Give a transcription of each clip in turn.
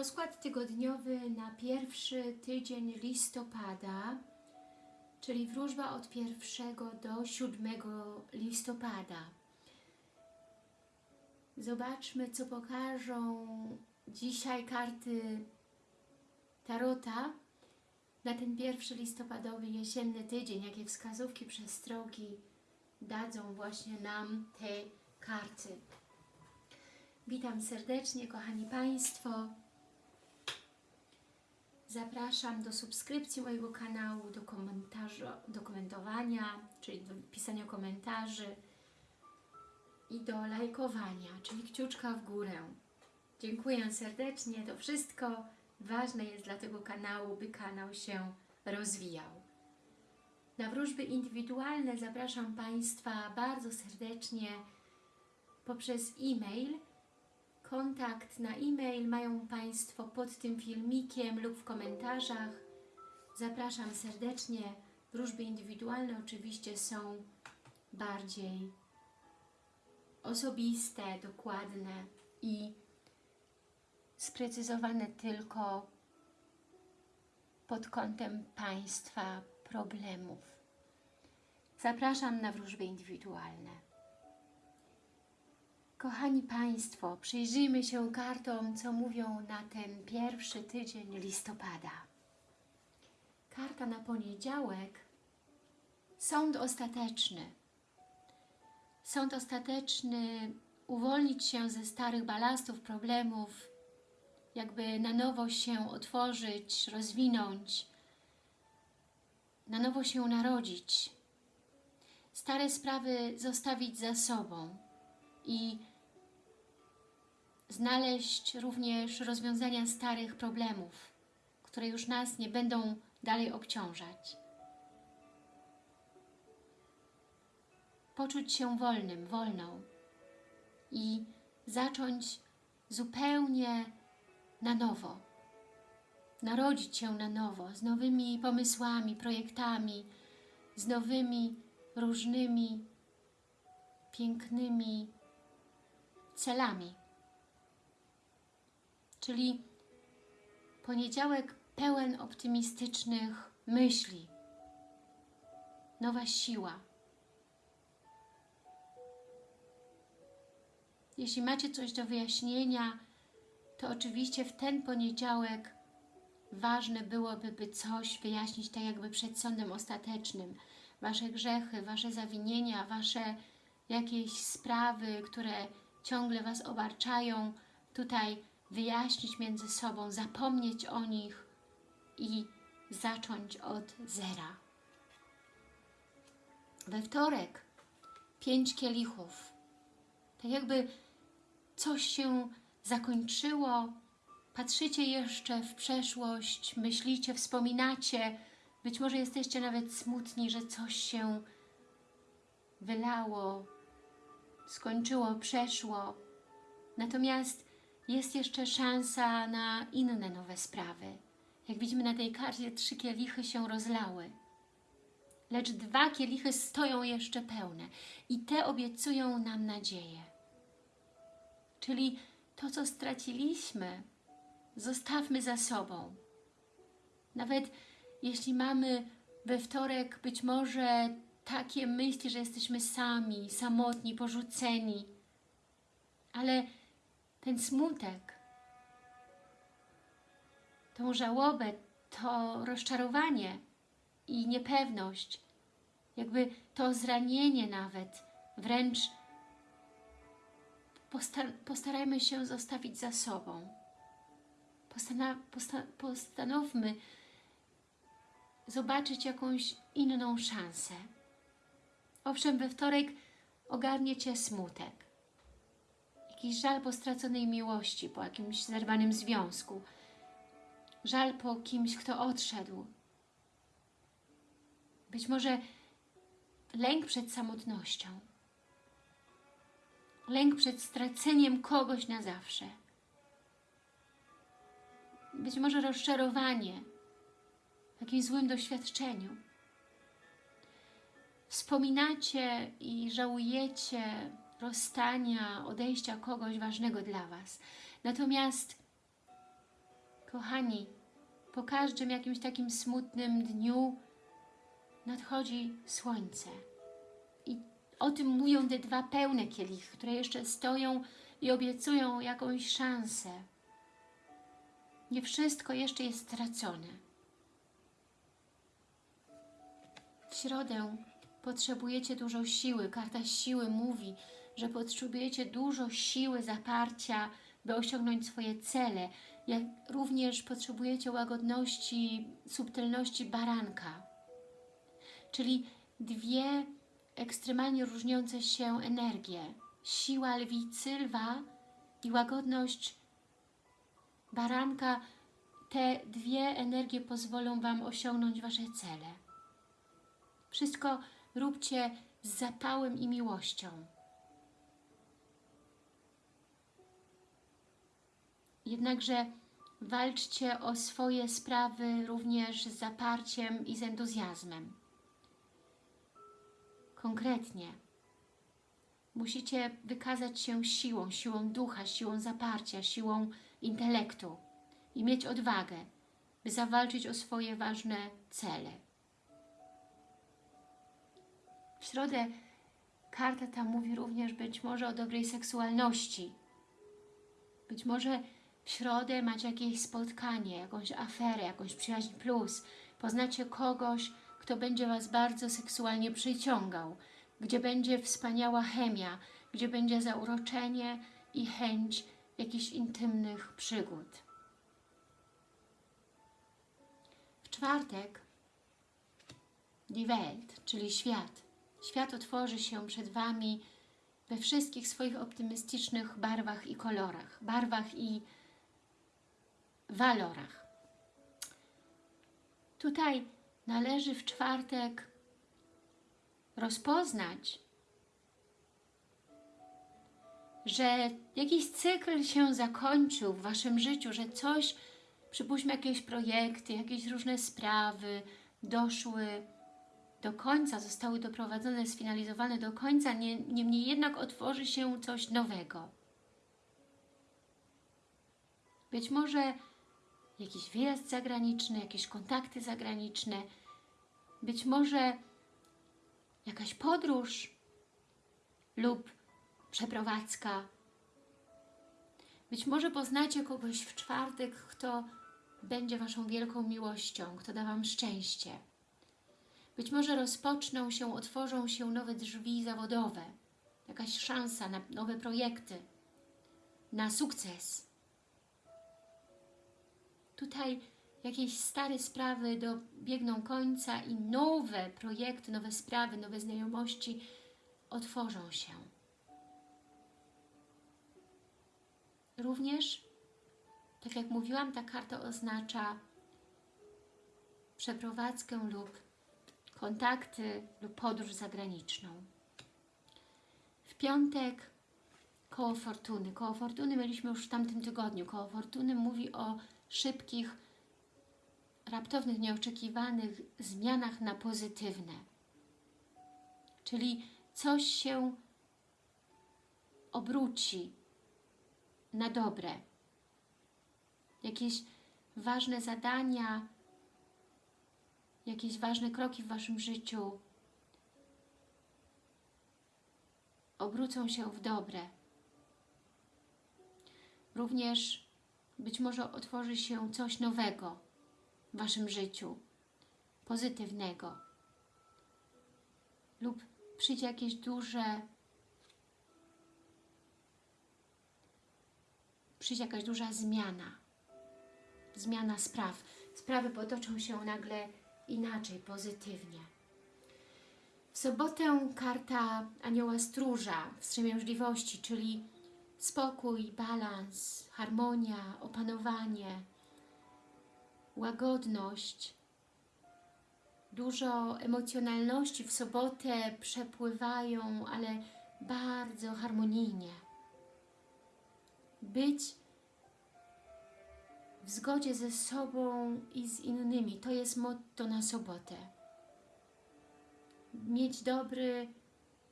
Rozkład tygodniowy na pierwszy tydzień listopada, czyli wróżba od 1 do 7 listopada. Zobaczmy, co pokażą dzisiaj karty Tarota na ten pierwszy listopadowy jesienny tydzień, jakie wskazówki, przestrogi dadzą właśnie nam te karty. Witam serdecznie, kochani Państwo. Zapraszam do subskrypcji mojego kanału, do, komentarza, do komentowania, czyli do pisania komentarzy i do lajkowania, czyli kciuczka w górę. Dziękuję serdecznie, to wszystko ważne jest dla tego kanału, by kanał się rozwijał. Na wróżby indywidualne zapraszam Państwa bardzo serdecznie poprzez e-mail. Kontakt na e-mail mają Państwo pod tym filmikiem lub w komentarzach. Zapraszam serdecznie. Wróżby indywidualne oczywiście są bardziej osobiste, dokładne i sprecyzowane tylko pod kątem Państwa problemów. Zapraszam na wróżby indywidualne. Kochani Państwo, przyjrzyjmy się kartom, co mówią na ten pierwszy tydzień listopada. Karta na poniedziałek. Sąd ostateczny. Sąd ostateczny uwolnić się ze starych balastów, problemów, jakby na nowo się otworzyć, rozwinąć, na nowo się narodzić, stare sprawy zostawić za sobą i znaleźć również rozwiązania starych problemów, które już nas nie będą dalej obciążać. Poczuć się wolnym, wolną i zacząć zupełnie na nowo. Narodzić się na nowo, z nowymi pomysłami, projektami, z nowymi, różnymi, pięknymi celami. Czyli poniedziałek pełen optymistycznych myśli, nowa siła. Jeśli macie coś do wyjaśnienia, to oczywiście w ten poniedziałek ważne byłoby, by coś wyjaśnić tak jakby przed sądem ostatecznym. Wasze grzechy, Wasze zawinienia, Wasze jakieś sprawy, które ciągle Was obarczają, tutaj wyjaśnić między sobą, zapomnieć o nich i zacząć od zera. We wtorek pięć kielichów. Tak jakby coś się zakończyło, patrzycie jeszcze w przeszłość, myślicie, wspominacie, być może jesteście nawet smutni, że coś się wylało, skończyło, przeszło. Natomiast jest jeszcze szansa na inne nowe sprawy. Jak widzimy na tej karcie, trzy kielichy się rozlały. Lecz dwa kielichy stoją jeszcze pełne i te obiecują nam nadzieję. Czyli to, co straciliśmy, zostawmy za sobą. Nawet jeśli mamy we wtorek być może takie myśli, że jesteśmy sami, samotni, porzuceni, ale ten smutek, tą żałobę, to rozczarowanie i niepewność, jakby to zranienie nawet, wręcz postarajmy się zostawić za sobą. Postana posta postanowmy zobaczyć jakąś inną szansę. Owszem, we wtorek ogarnie Cię smutek. Jakiś żal po straconej miłości, po jakimś zerwanym związku. Żal po kimś, kto odszedł. Być może lęk przed samotnością lęk przed straceniem kogoś na zawsze. Być może rozczarowanie w jakimś złym doświadczeniu. Wspominacie i żałujecie rozstania, odejścia kogoś ważnego dla Was. Natomiast Kochani, po każdym jakimś takim smutnym dniu nadchodzi słońce. I o tym mówią te dwa pełne kielichy, które jeszcze stoją i obiecują jakąś szansę. Nie wszystko jeszcze jest stracone. W środę potrzebujecie dużo siły. Karta siły mówi, że potrzebujecie dużo siły, zaparcia, by osiągnąć swoje cele. Jak również potrzebujecie łagodności, subtelności baranka. Czyli dwie ekstremalnie różniące się energie. Siła lwicy, lwa i łagodność baranka. Te dwie energie pozwolą Wam osiągnąć Wasze cele. Wszystko róbcie z zapałem i miłością. Jednakże walczcie o swoje sprawy również z zaparciem i z entuzjazmem. Konkretnie. Musicie wykazać się siłą, siłą ducha, siłą zaparcia, siłą intelektu i mieć odwagę, by zawalczyć o swoje ważne cele. W środę karta ta mówi również być może o dobrej seksualności. Być może w środę macie jakieś spotkanie, jakąś aferę, jakąś przyjaźń plus. Poznacie kogoś, kto będzie Was bardzo seksualnie przyciągał, gdzie będzie wspaniała chemia, gdzie będzie zauroczenie i chęć jakichś intymnych przygód. W czwartek Die Welt, czyli świat. Świat otworzy się przed Wami we wszystkich swoich optymistycznych barwach i kolorach, barwach i walorach. Tutaj należy w czwartek rozpoznać, że jakiś cykl się zakończył w Waszym życiu, że coś, przypuśćmy jakieś projekty, jakieś różne sprawy doszły do końca, zostały doprowadzone, sfinalizowane do końca, nie, niemniej jednak otworzy się coś nowego. Być może jakiś wyjazd zagraniczny, jakieś kontakty zagraniczne, być może jakaś podróż lub przeprowadzka. Być może poznacie kogoś w czwartek, kto będzie Waszą wielką miłością, kto da Wam szczęście. Być może rozpoczną się, otworzą się nowe drzwi zawodowe, jakaś szansa na nowe projekty, na sukces. Tutaj jakieś stare sprawy dobiegną końca i nowe projekty, nowe sprawy, nowe znajomości otworzą się. Również, tak jak mówiłam, ta karta oznacza przeprowadzkę lub kontakty lub podróż zagraniczną. W piątek koło fortuny. Koło fortuny mieliśmy już w tamtym tygodniu. Koło fortuny mówi o szybkich, raptownych, nieoczekiwanych zmianach na pozytywne. Czyli coś się obróci na dobre. Jakieś ważne zadania, jakieś ważne kroki w Waszym życiu obrócą się w dobre. Również być może otworzy się coś nowego w Waszym życiu, pozytywnego. Lub przyjdzie jakieś duże, przyjdzie jakaś duża zmiana, zmiana spraw. Sprawy potoczą się nagle inaczej, pozytywnie. W sobotę karta Anioła Stróża, wstrzemięźliwości, czyli spokój, balans, harmonia, opanowanie, łagodność, dużo emocjonalności w sobotę przepływają, ale bardzo harmonijnie. Być w zgodzie ze sobą i z innymi. To jest motto na sobotę. Mieć dobry,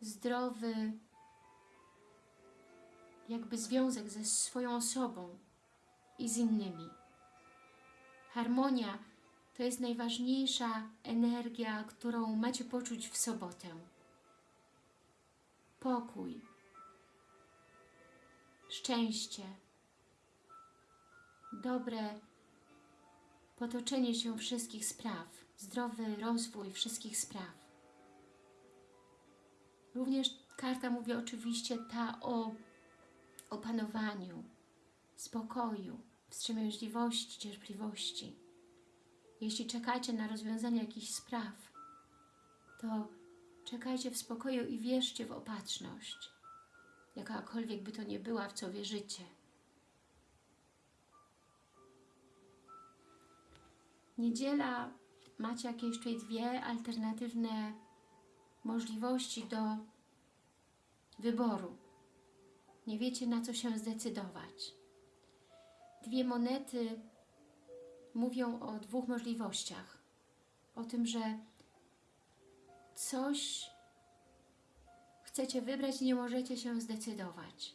zdrowy, jakby związek ze swoją osobą i z innymi. Harmonia to jest najważniejsza energia, którą macie poczuć w sobotę. Pokój, szczęście, dobre potoczenie się wszystkich spraw, zdrowy rozwój wszystkich spraw. Również karta mówi oczywiście ta o opanowaniu, spokoju, wstrzemięźliwości, cierpliwości. Jeśli czekacie na rozwiązanie jakichś spraw, to czekajcie w spokoju i wierzcie w opatrzność, jakakolwiek by to nie była, w co wierzycie. Niedziela macie jakieś tutaj dwie alternatywne możliwości do wyboru. Nie wiecie na co się zdecydować. Dwie monety mówią o dwóch możliwościach. O tym, że coś chcecie wybrać i nie możecie się zdecydować.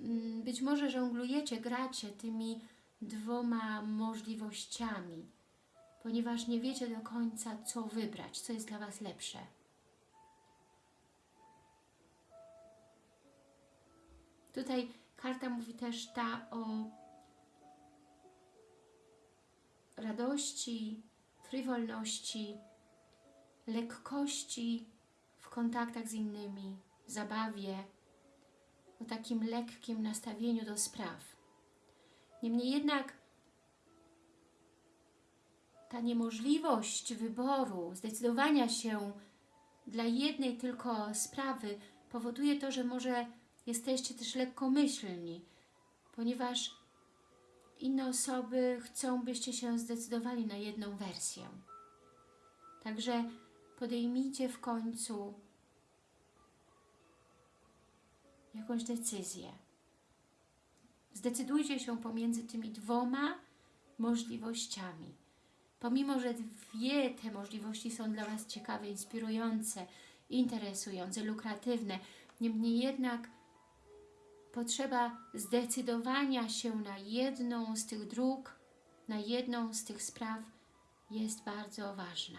Mm, być może żonglujecie, gracie tymi dwoma możliwościami, ponieważ nie wiecie do końca, co wybrać, co jest dla Was lepsze. Tutaj karta mówi też ta o radości, frywolności, lekkości w kontaktach z innymi, zabawie, o takim lekkim nastawieniu do spraw. Niemniej jednak ta niemożliwość wyboru, zdecydowania się dla jednej tylko sprawy powoduje to, że może jesteście też lekkomyślni, ponieważ inne osoby chcą, byście się zdecydowali na jedną wersję. Także podejmijcie w końcu jakąś decyzję. Zdecydujcie się pomiędzy tymi dwoma możliwościami. Pomimo, że dwie te możliwości są dla Was ciekawe, inspirujące, interesujące, lukratywne, niemniej jednak potrzeba zdecydowania się na jedną z tych dróg, na jedną z tych spraw jest bardzo ważna.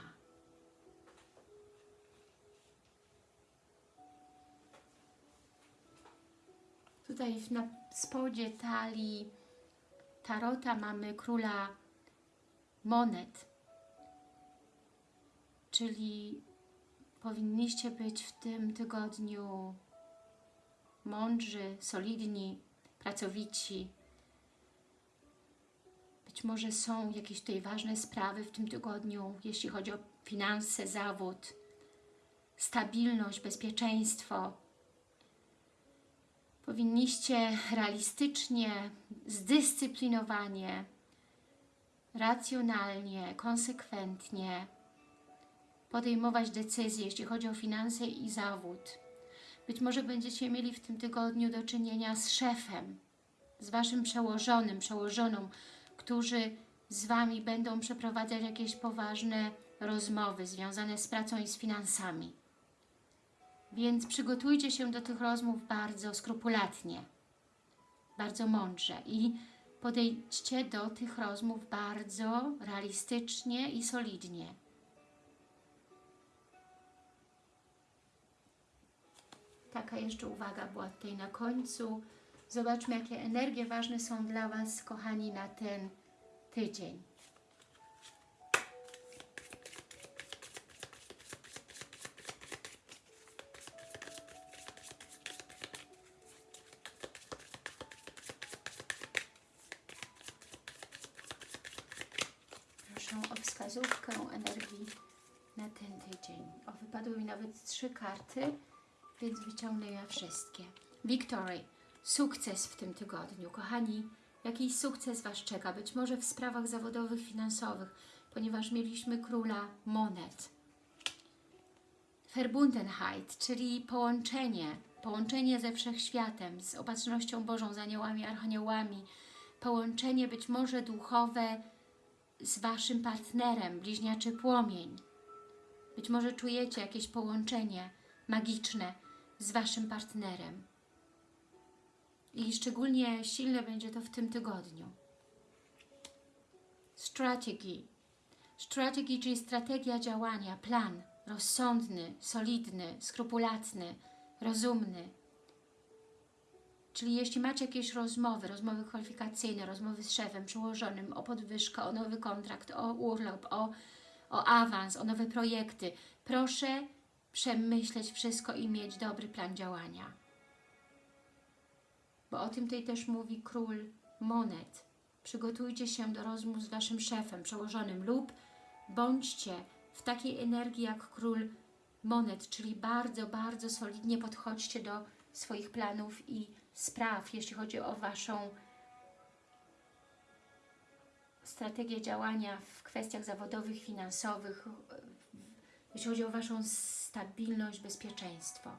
Tutaj na spodzie talii tarota mamy króla monet, czyli powinniście być w tym tygodniu mądrzy, solidni, pracowici. Być może są jakieś tutaj ważne sprawy w tym tygodniu, jeśli chodzi o finanse, zawód, stabilność, bezpieczeństwo. Powinniście realistycznie, zdyscyplinowanie, racjonalnie, konsekwentnie podejmować decyzje, jeśli chodzi o finanse i zawód być może będziecie mieli w tym tygodniu do czynienia z szefem, z Waszym przełożonym, przełożoną, którzy z Wami będą przeprowadzać jakieś poważne rozmowy związane z pracą i z finansami. Więc przygotujcie się do tych rozmów bardzo skrupulatnie, bardzo mądrze i podejdźcie do tych rozmów bardzo realistycznie i solidnie. Taka jeszcze uwaga była tutaj na końcu. Zobaczmy, jakie energie ważne są dla Was, kochani, na ten tydzień. Proszę o wskazówkę energii na ten tydzień. O, wypadły mi nawet trzy karty więc wyciągnę je wszystkie. Victory, sukces w tym tygodniu. Kochani, jakiś sukces Was czeka, być może w sprawach zawodowych, finansowych, ponieważ mieliśmy króla monet. Verbundenheit, czyli połączenie, połączenie ze wszechświatem, z opatrznością Bożą, z aniołami, archaniołami, połączenie być może duchowe z Waszym partnerem, bliźniaczy płomień. Być może czujecie jakieś połączenie magiczne, z Waszym partnerem. I szczególnie silne będzie to w tym tygodniu. strategy. Strategy, czyli strategia działania, plan rozsądny, solidny, skrupulatny, rozumny. Czyli jeśli macie jakieś rozmowy, rozmowy kwalifikacyjne, rozmowy z szefem, przełożonym o podwyżkę, o nowy kontrakt, o urlop, o, o awans, o nowe projekty, proszę przemyśleć wszystko i mieć dobry plan działania. Bo o tym tutaj też mówi król monet. Przygotujcie się do rozmów z Waszym szefem, przełożonym lub bądźcie w takiej energii jak król monet, czyli bardzo, bardzo solidnie podchodźcie do swoich planów i spraw, jeśli chodzi o Waszą strategię działania w kwestiach zawodowych, finansowych, jeśli chodzi o Waszą stabilność, bezpieczeństwo.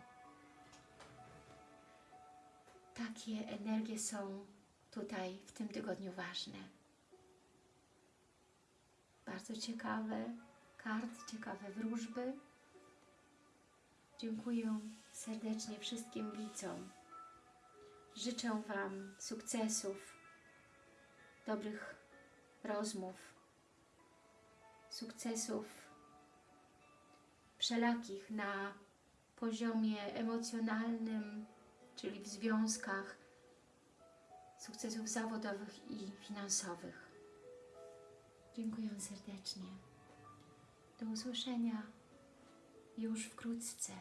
Takie energie są tutaj w tym tygodniu ważne. Bardzo ciekawe kart, ciekawe wróżby. Dziękuję serdecznie wszystkim widzom. Życzę Wam sukcesów, dobrych rozmów, sukcesów wszelakich na poziomie emocjonalnym, czyli w związkach, sukcesów zawodowych i finansowych. Dziękuję serdecznie. Do usłyszenia już wkrótce.